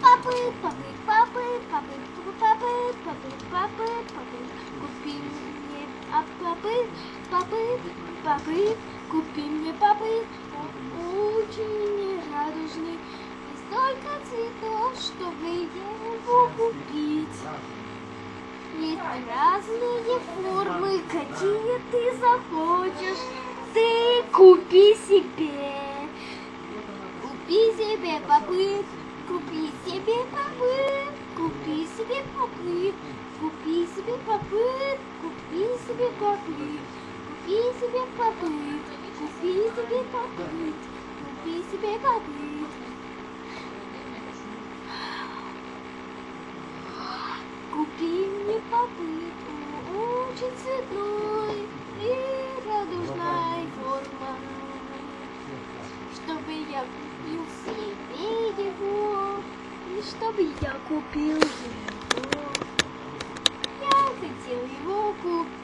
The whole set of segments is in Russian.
Папы, папы, папы, папы, папы, папы, папы, папы, купи мне а папы, папы, папы, купи мне папы, очень радужный, и столько цветов, чтобы его купить. Есть разные формы, какие ты захочешь, ты купи себе. Купи себе попыт, купи себе попыт, купи себе попыт, купи себе попыт, купи себе попыт, купи себе попыт, купи себе попыт, купи себе попыт. Купи мне попыт, очень цветной и радужной формы чтобы я купил себе его, чтобы я купил его. Я хотел его купить.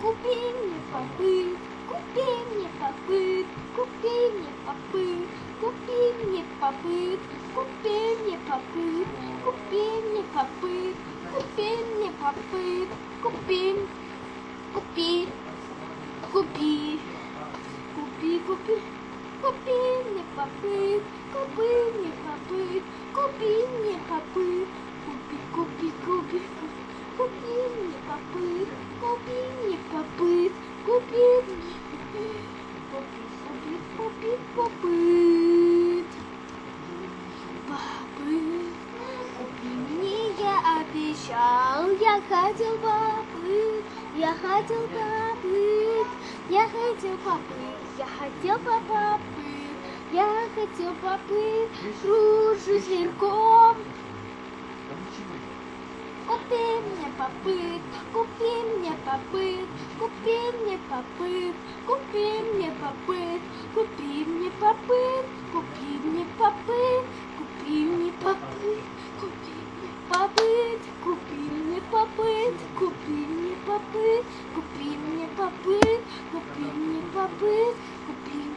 Купи мне попыт, купи мне попыт, купи мне попыт, купи мне попыт, купи мне попыт, купи мне попыт, купи мне купи, купи купи, купи, купи, купи купи мне попыт, купи, купи, купи, купи мне попыт, купи мне попыт, купи мне купи, купи, купи, попыт. Попыт, купи мне, я обещал, я хотел попыт, я хотел попыт. Я хотел поплыть, я хотел поплыть, я хотел поплыть, кружусь верхом. Купи мне попыт, купи мне попыт, купи мне попыт, купи мне попыт, купи мне попыт, купи мне попыт, купи мне попыт, купи мне попыт, купи мне попыт, купи мне попыт, купи мне попыт, купи мне попыт, купи мне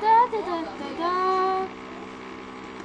ダダダダダ